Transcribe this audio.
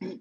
うん。